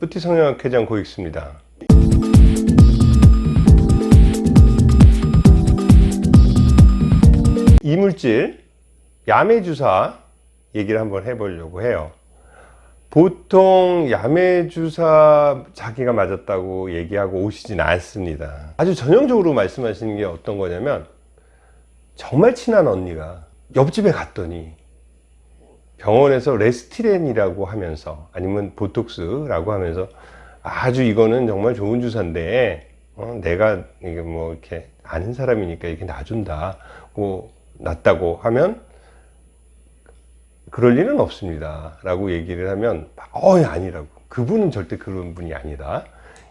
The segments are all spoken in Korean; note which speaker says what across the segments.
Speaker 1: 뿌티 성형학 회장 고익수입니다. 이물질 야매주사 얘기를 한번 해보려고 해요. 보통 야매주사 자기가 맞았다고 얘기하고 오시진 않습니다. 아주 전형적으로 말씀하시는 게 어떤 거냐면 정말 친한 언니가 옆집에 갔더니 병원에서 레스티렌이라고 하면서 아니면 보톡스라고 하면서 아주 이거는 정말 좋은 주사인데 어, 내가 이게 뭐 이렇게 아는 사람이니까 이렇게 놔준다고 놨다고 하면 그럴 리는 없습니다 라고 얘기를 하면 어 아니라고. 그분은 절대 그런 분이 아니다.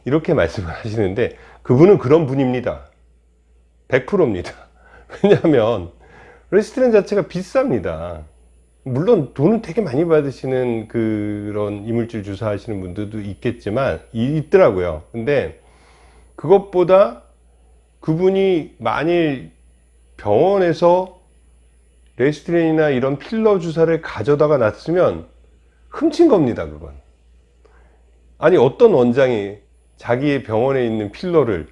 Speaker 1: 이렇게 말씀을 하시는데 그분은 그런 분입니다. 100%입니다. 왜냐하면 레스토랑 자체가 비쌉니다 물론 돈은 되게 많이 받으시는 그런 이물질 주사 하시는 분들도 있겠지만 있더라고요. 근데 그것보다 그분이 만일 병원에서 레스트렌이나 이런 필러 주사를 가져다가 놨으면 훔친 겁니다 그건. 아니 어떤 원장이 자기의 병원에 있는 필러를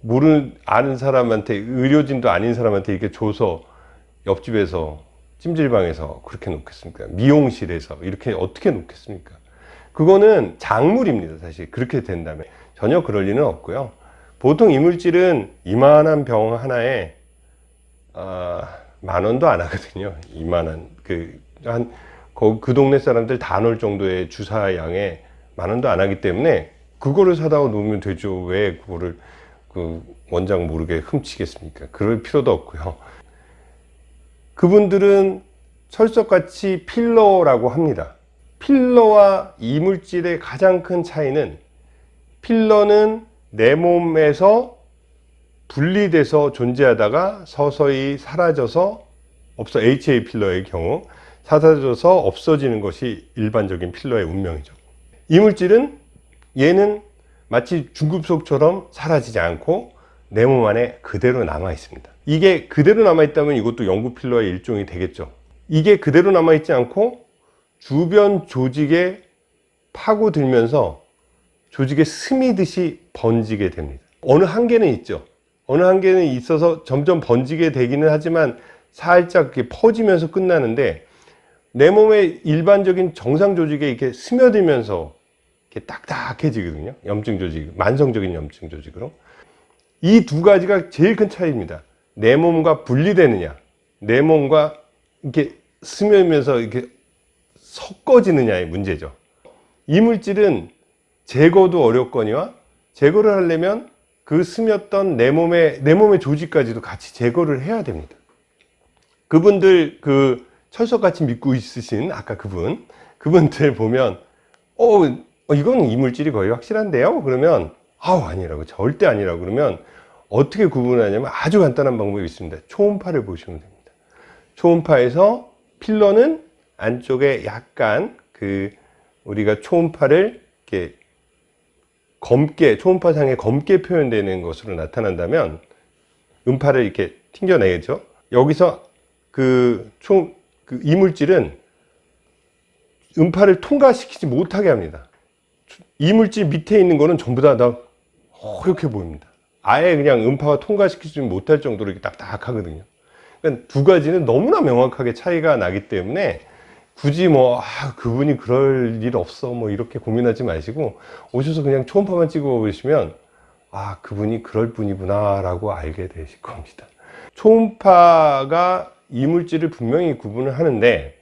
Speaker 1: 모르는 아는 사람한테 의료진도 아닌 사람한테 이렇게 줘서 옆집에서 찜질방에서 그렇게 놓겠습니까? 미용실에서 이렇게 어떻게 놓겠습니까? 그거는 작물입니다 사실. 그렇게 된다면. 전혀 그럴 리는 없고요. 보통 이물질은 이만한 병 하나에 아, 만 원도 안 하거든요. 이만한 그한 그 동네 사람들 다 넣을 정도의 주사 양에 만 원도 안 하기 때문에 그거를 사다가 놓으면 되죠. 왜 그거를 그 원장 모르게 훔치겠습니까? 그럴 필요도 없고요 그분들은 철석같이 필러라고 합니다. 필러와 이물질의 가장 큰 차이는 필러는 내 몸에서 분리돼서 존재하다가 서서히 사라져서 없어 HA 필러의 경우 사라져서 없어지는 것이 일반적인 필러의 운명이죠. 이물질은 얘는 마치 중급속처럼 사라지지 않고 내 몸 안에 그대로 남아 있습니다 이게 그대로 남아 있다면 이것도 영구 필러의 일종이 되겠죠. 이게 그대로 남아 있지 않고 주변 조직에 파고들면서 조직에 스미듯이 번지게 됩니다. 어느 한계는 있죠. 어느 한계는 있어서 점점 번지게 되기는 하지만 살짝 이렇게 퍼지면서 끝나는데 내 몸의 일반적인 정상 조직에 이렇게 스며들면서 이렇게 딱딱해지거든요. 염증 조직 만성적인 염증 조직으로. 이 두 가지가 제일 큰 차이입니다 내 몸과 분리되느냐? 내 몸과 이렇게 스며면서 이렇게 섞어지느냐의 문제죠. 이물질은 제거도 어렵거니와 제거를 하려면 그 스몄던 내 몸의 내 몸의 조직까지도 같이 제거를 해야 됩니다. 그분들 그 철석같이 믿고 있으신 아까 그분 그분들 보면 어 이건 이물질이 거의 확실한데요? 그러면 아우 아니라고 절대 아니라고 그러면 어떻게 구분하냐면 아주 간단한 방법이 있습니다. 초음파를 보시면 됩니다. 초음파에서 필러는 안쪽에 약간 그 우리가 초음파를 이렇게 검게 초음파상에 검게 표현되는 것으로 나타난다면 음파를 이렇게 튕겨내죠? 여기서 그, 초, 그 이물질은 음파를 통과시키지 못하게 합니다. 이물질 밑에 있는 거는 전부 다, 다 허옇게 보입니다 아예 그냥 음파가 통과시키지 못할 정도로 이렇게 딱딱하거든요. 그러니까 두 가지는 너무나 명확하게 차이가 나기 때문에 굳이 뭐 아, 그분이 그럴 일 없어 뭐 이렇게 고민하지 마시고 오셔서 그냥 초음파만 찍어 보시면 아 그분이 그럴 분이구나 라고 알게 되실 겁니다. 초음파가 이물질을 분명히 구분을 하는데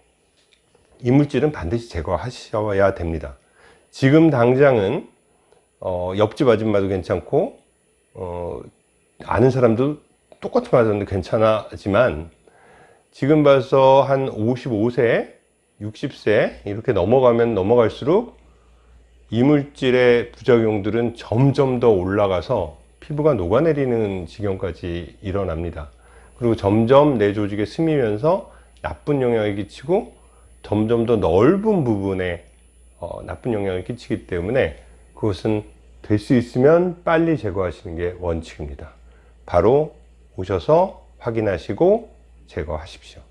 Speaker 1: 이물질은 반드시 제거하셔야 됩니다. 지금 당장은 어, 옆집 아줌마도 괜찮고 어, 아는 사람도 똑같은 맞았는데 괜찮아지만 지금 봐서 한 55세 60세 이렇게 넘어가면 넘어갈수록 이물질의 부작용들은 점점 더 올라가서 피부가 녹아내리는 지경까지 일어납니다. 그리고 점점 내 조직에 스미면서 나쁜 영향을 끼치고 점점 더 넓은 부분에 어, 나쁜 영향을 끼치기 때문에 그것은 될 수 있으면 빨리 제거하시는 게 원칙입니다. 바로 오셔서 확인하시고 제거하십시오